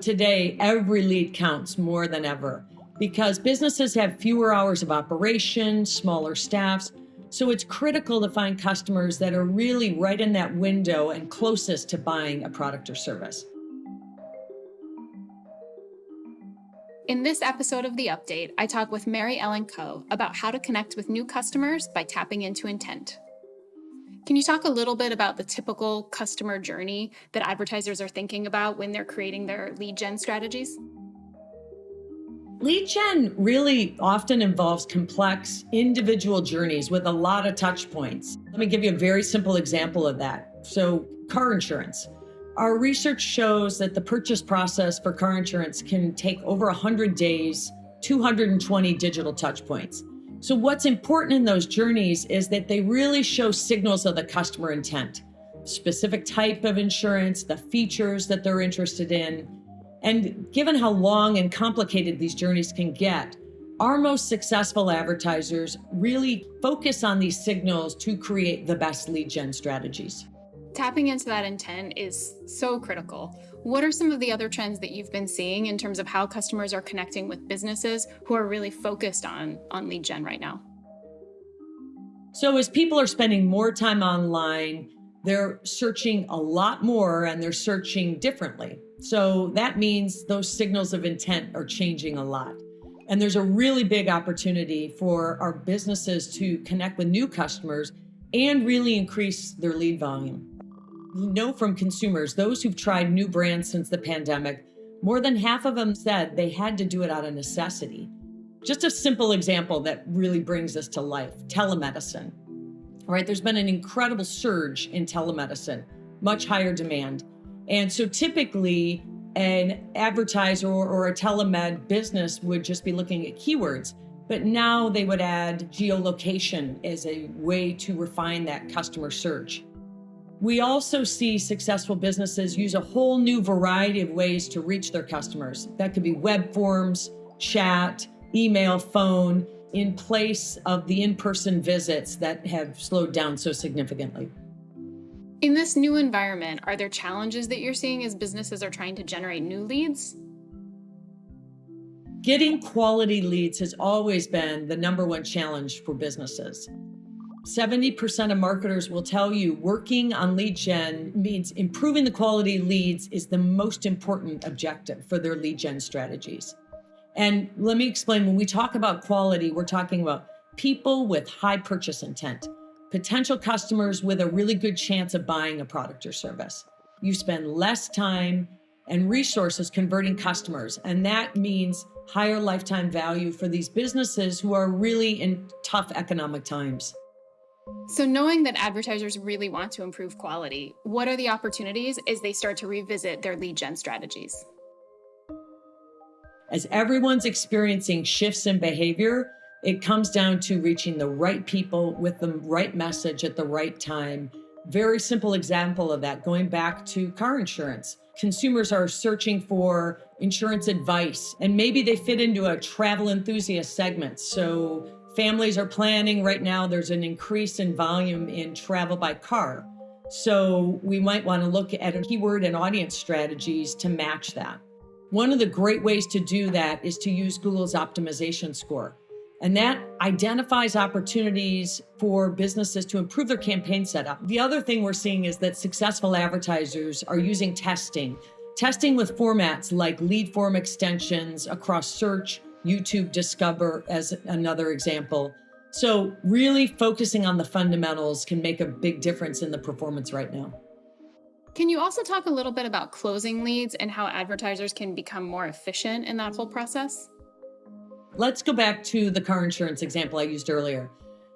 Today, every lead counts more than ever because businesses have fewer hours of operation, smaller staffs. So it's critical to find customers that are really right in that window and closest to buying a product or service. In this episode of The Update, I talk with Mary Ellen Coe about how to connect with new customers by tapping into intent. Can you talk a little bit about the typical customer journey that advertisers are thinking about when they're creating their lead gen strategies? Lead gen really often involves complex individual journeys with a lot of touch points. Let me give you a very simple example of that. So, car insurance. Our research shows that the purchase process for car insurance can take over 100 days, 220 digital touch points. So what's important in those journeys is that they really show signals of the customer intent, specific type of insurance, the features that they're interested in. And given how long and complicated these journeys can get, our most successful advertisers really focus on these signals to create the best lead gen strategies. Tapping into that intent is so critical. What are some of the other trends that you've been seeing in terms of how customers are connecting with businesses who are really focused on, on lead gen right now? So, as people are spending more time online, they're searching a lot more and they're searching differently. So, that means those signals of intent are changing a lot. And there's a really big opportunity for our businesses to connect with new customers and really increase their lead volume know from consumers, those who've tried new brands since the pandemic, more than half of them said they had to do it out of necessity. Just a simple example that really brings this to life telemedicine. All right, there's been an incredible surge in telemedicine, much higher demand. And so typically, an advertiser or, a telemed business would just be looking at keywords. But now they would add geolocation as a way to refine that customer search. We also see successful businesses use a whole new variety of ways to reach their customers. That could be web forms, chat, email, phone, in place of the in person visits that have slowed down so significantly. In this new environment, are there challenges that you're seeing as businesses are trying to generate new leads? Getting quality leads has always been the number one challenge for businesses. 70% of marketers will tell you working on lead gen means improving the quality leads is the most important objective for their lead gen strategies. And let me explain when we talk about quality, we're talking about people with high purchase intent, potential customers with a really good chance of buying a product or service. You spend less time and resources converting customers, and that means higher lifetime value for these businesses who are really in tough economic times. So, knowing that advertisers really want to improve quality, what are the opportunities as they start to revisit their lead gen strategies? As everyone's experiencing shifts in behavior, it comes down to reaching the right people with the right message at the right time. Very simple example of that going back to car insurance. Consumers are searching for insurance advice, and maybe they fit into a travel enthusiast segment. So Families are planning right now, there's an increase in volume in travel by car. So we might want to look at a keyword and audience strategies to match that. One of the great ways to do that is to use Google's optimization score. And that identifies opportunities for businesses to improve their campaign setup. The other thing we're seeing is that successful advertisers are using testing, testing with formats like lead form extensions across search, YouTube Discover as another example. So, really focusing on the fundamentals can make a big difference in the performance right now. Can you also talk a little bit about closing leads and how advertisers can become more efficient in that whole process? Let's go back to the car insurance example I used earlier.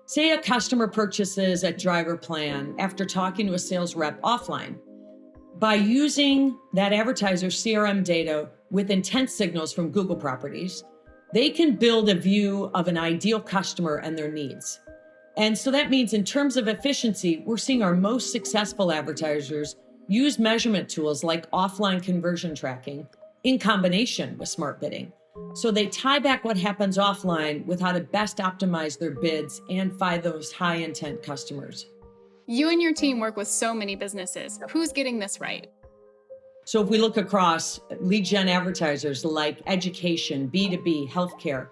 Say a customer purchases a driver plan after talking to a sales rep offline. By using that advertiser's CRM data with intent signals from Google properties, they can build a view of an ideal customer and their needs. And so that means, in terms of efficiency, we're seeing our most successful advertisers use measurement tools like offline conversion tracking in combination with smart bidding. So they tie back what happens offline with how to best optimize their bids and find those high intent customers. You and your team work with so many businesses. Who's getting this right? So if we look across lead gen advertisers like education, B2B, healthcare,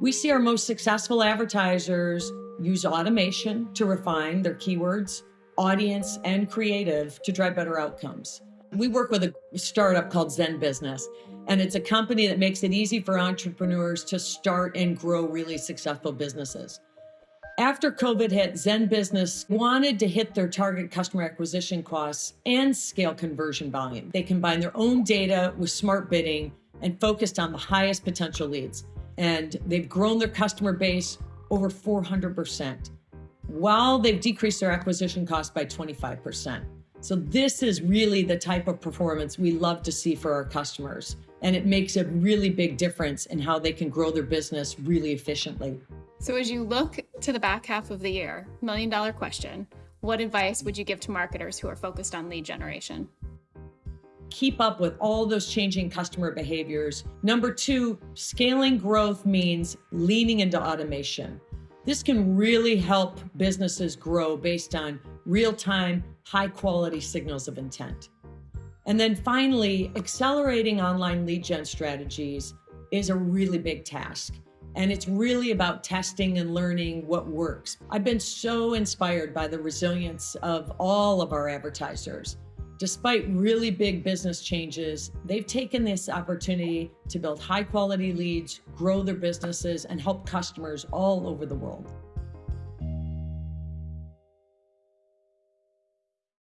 we see our most successful advertisers use automation to refine their keywords, audience, and creative to drive better outcomes. We work with a startup called ZenBusiness, and it's a company that makes it easy for entrepreneurs to start and grow really successful businesses. After COVID hit, ZenBusiness wanted to hit their target customer acquisition costs and scale conversion volume. They combined their own data with smart bidding and focused on the highest potential leads. And they've grown their customer base over 400%, while they've decreased their acquisition cost by 25%. So this is really the type of performance we love to see for our customers. And it makes a really big difference in how they can grow their business really efficiently. So as you look to the back half of the year, million dollar question, what advice would you give to marketers who are focused on lead generation? Keep up with all those changing customer behaviors. Number two, scaling growth means leaning into automation. This can really help businesses grow based on real-time, high-quality signals of intent. And then finally, accelerating online lead gen strategies is a really big task. And it's really about testing and learning what works. I've been so inspired by the resilience of all of our advertisers. Despite really big business changes, they've taken this opportunity to build high quality leads, grow their businesses, and help customers all over the world.